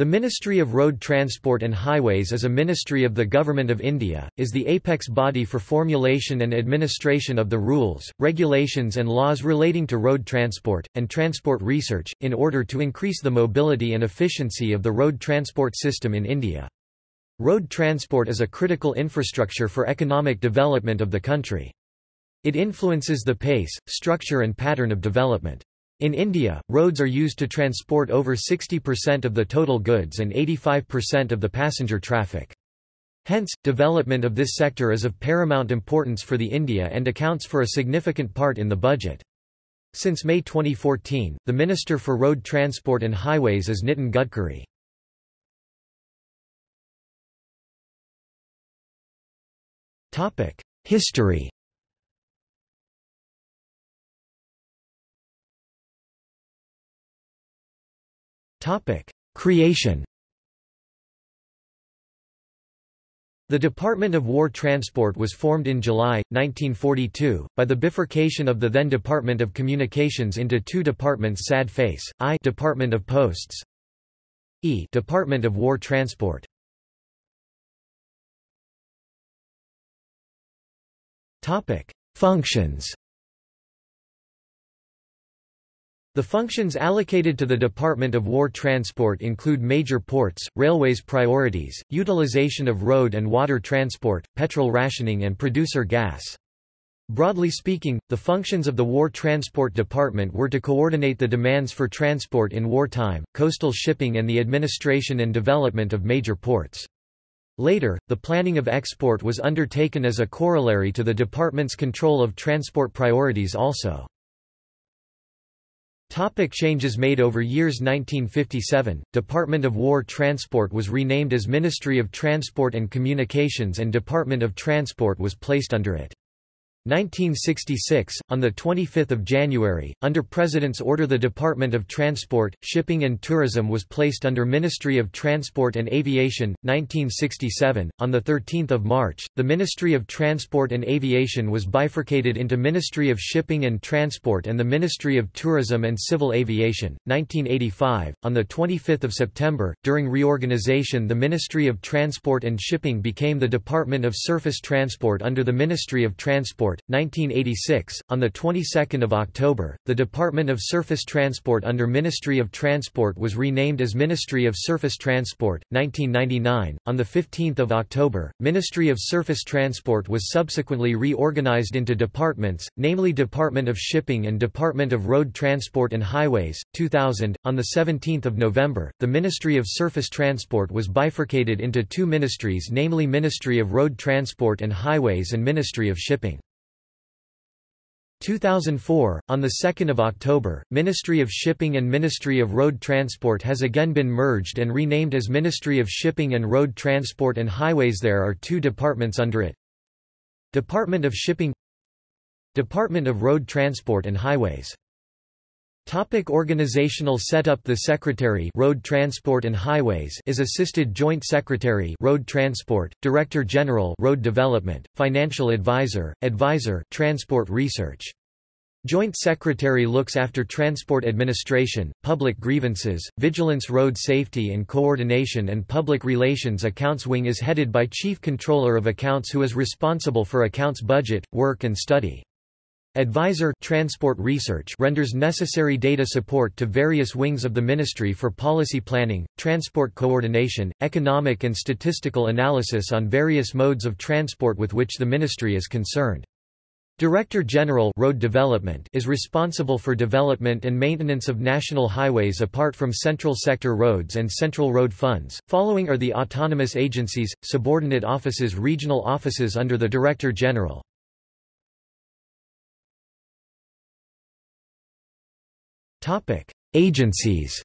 The Ministry of Road Transport and Highways is a ministry of the Government of India, is the apex body for formulation and administration of the rules, regulations and laws relating to road transport, and transport research, in order to increase the mobility and efficiency of the road transport system in India. Road transport is a critical infrastructure for economic development of the country. It influences the pace, structure and pattern of development. In India, roads are used to transport over 60% of the total goods and 85% of the passenger traffic. Hence, development of this sector is of paramount importance for the India and accounts for a significant part in the budget. Since May 2014, the Minister for Road Transport and Highways is Nitin Gadkari. History Creation The Department of War Transport was formed in July, 1942, by the bifurcation of the then Department of Communications into two departments sad face, I Department of Posts E Department of War Transport. Topic: Functions The functions allocated to the Department of War Transport include major ports, railways priorities, utilization of road and water transport, petrol rationing and producer gas. Broadly speaking, the functions of the War Transport Department were to coordinate the demands for transport in wartime, coastal shipping and the administration and development of major ports. Later, the planning of export was undertaken as a corollary to the department's control of transport priorities also. Topic changes made over years 1957, Department of War Transport was renamed as Ministry of Transport and Communications and Department of Transport was placed under it. 1966, on 25 January, under President's order the Department of Transport, Shipping and Tourism was placed under Ministry of Transport and Aviation. 1967, on 13 March, the Ministry of Transport and Aviation was bifurcated into Ministry of Shipping and Transport and the Ministry of Tourism and Civil Aviation. 1985, on 25 September, during reorganization the Ministry of Transport and Shipping became the Department of Surface Transport under the Ministry of Transport 1986. On the 22nd of October, the Department of Surface Transport under Ministry of Transport was renamed as Ministry of Surface Transport. 1999. On the 15th of October, Ministry of Surface Transport was subsequently reorganized into departments, namely Department of Shipping and Department of Road Transport and Highways. 2000. On the 17th of November, the Ministry of Surface Transport was bifurcated into two ministries, namely Ministry of Road Transport and Highways and Ministry of Shipping. 2004, on 2 October, Ministry of Shipping and Ministry of Road Transport has again been merged and renamed as Ministry of Shipping and Road Transport and Highways There are two departments under it. Department of Shipping Department of Road Transport and Highways Topic organizational setup The Secretary Road Transport and Highways is Assisted Joint Secretary Road Transport, Director General Road Development, Financial Advisor, Advisor Transport Research. Joint Secretary looks after transport administration, public grievances, vigilance road safety and coordination and public relations Accounts Wing is headed by Chief Controller of Accounts who is responsible for accounts budget, work and study. Advisor Transport Research renders necessary data support to various wings of the Ministry for policy planning, transport coordination, economic and statistical analysis on various modes of transport with which the Ministry is concerned. Director General Road Development is responsible for development and maintenance of national highways apart from central sector roads and central road funds. Following are the autonomous agencies, subordinate offices regional offices under the Director General. Topic: Agencies.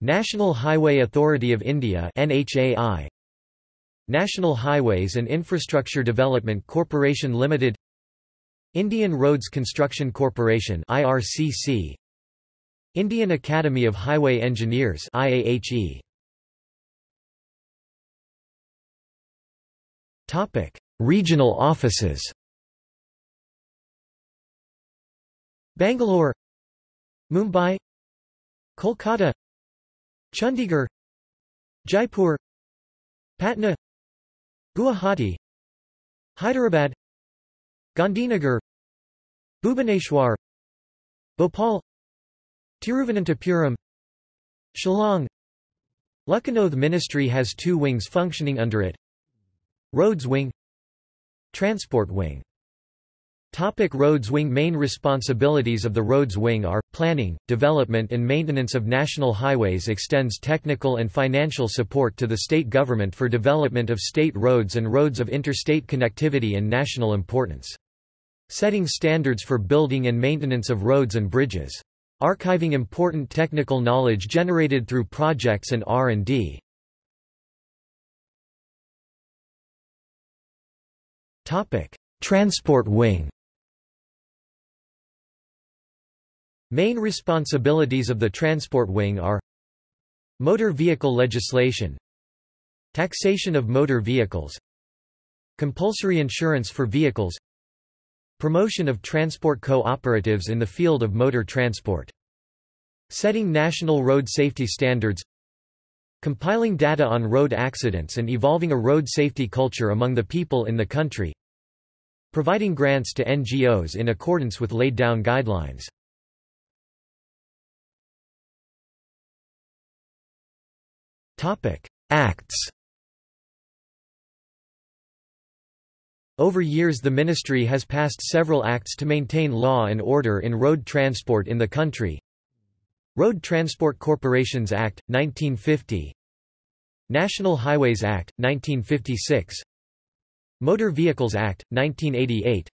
National Highway Authority of India (NHAI). National Highways and Infrastructure Development Corporation Limited. Indian Roads Construction Corporation (IRCC). Indian Academy of Highway Engineers (IAHE). Topic: Regional offices. Bangalore Mumbai Kolkata Chandigarh Jaipur Patna Guwahati Hyderabad Gandhinagar Bhubaneswar Bhopal Tiruvananthapuram Shillong. Lucknow ministry has two wings functioning under it. Roads Wing Transport Wing Topic Roads Wing Main responsibilities of the Roads Wing are, planning, development and maintenance of national highways extends technical and financial support to the state government for development of state roads and roads of interstate connectivity and national importance. Setting standards for building and maintenance of roads and bridges. Archiving important technical knowledge generated through projects and R&D. Transport Wing Main responsibilities of the Transport Wing are Motor vehicle legislation Taxation of motor vehicles Compulsory insurance for vehicles Promotion of transport cooperatives in the field of motor transport Setting national road safety standards Compiling data on road accidents and evolving a road safety culture among the people in the country Providing grants to NGOs in accordance with laid down guidelines Acts. Over years the ministry has passed several acts to maintain law and order in road transport in the country. Road Transport Corporations Act, 1950 National Highways Act, 1956 Motor Vehicles Act, 1988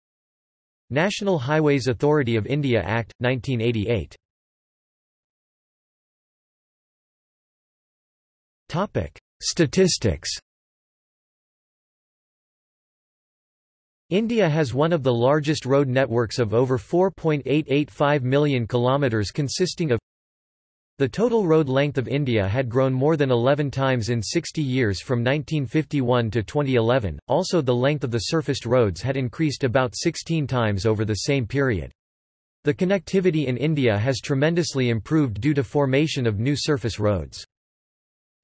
National Highways Authority of India Act, 1988 Topic: Statistics. India has one of the largest road networks of over 4.885 million kilometers consisting of the total road length of India had grown more than 11 times in 60 years from 1951 to 2011, also the length of the surfaced roads had increased about 16 times over the same period. The connectivity in India has tremendously improved due to formation of new surface roads.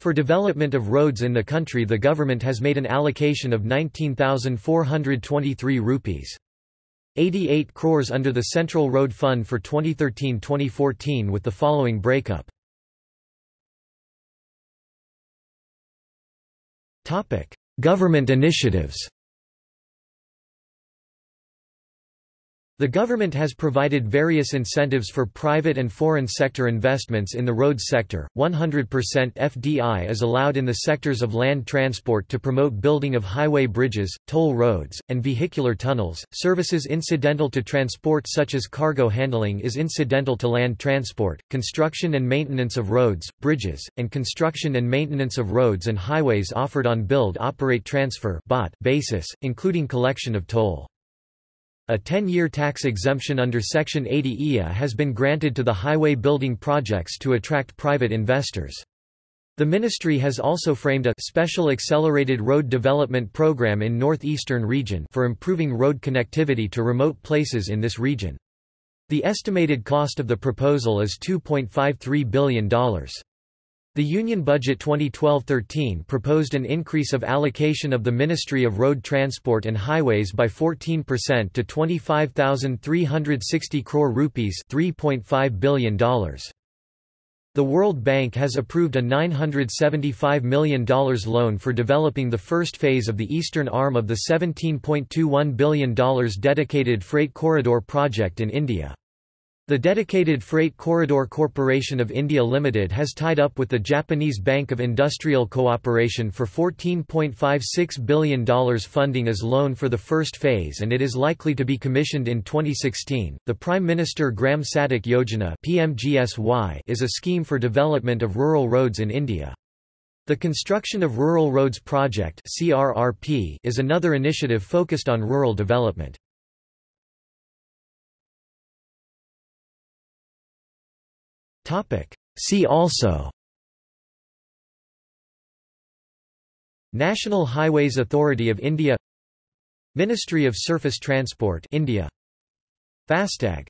For development of roads in the country the government has made an allocation of 19,423 rupees. 88 crores under the Central Road Fund for 2013-2014 with the following breakup. Government initiatives The government has provided various incentives for private and foreign sector investments in the roads sector. 100% FDI is allowed in the sectors of land transport to promote building of highway bridges, toll roads, and vehicular tunnels. Services incidental to transport such as cargo handling is incidental to land transport. Construction and maintenance of roads, bridges, and construction and maintenance of roads and highways offered on build operate transfer basis, including collection of toll. A 10-year tax exemption under Section 80 IA has been granted to the highway building projects to attract private investors. The ministry has also framed a special accelerated road development program in northeastern region for improving road connectivity to remote places in this region. The estimated cost of the proposal is $2.53 billion. The Union Budget 2012-13 proposed an increase of allocation of the Ministry of Road Transport and Highways by 14% to 25,360 crore rupees $3.5 billion. The World Bank has approved a $975 million loan for developing the first phase of the eastern arm of the $17.21 billion dedicated freight corridor project in India. The dedicated Freight Corridor Corporation of India Limited has tied up with the Japanese Bank of Industrial Cooperation for $14.56 billion funding as loan for the first phase and it is likely to be commissioned in 2016. The Prime Minister Gram Sadak Yojana (PMGSY) is a scheme for development of rural roads in India. The Construction of Rural Roads Project (CRRP) is another initiative focused on rural development. See also. National Highways Authority of India. Ministry of Surface Transport India. FASTAG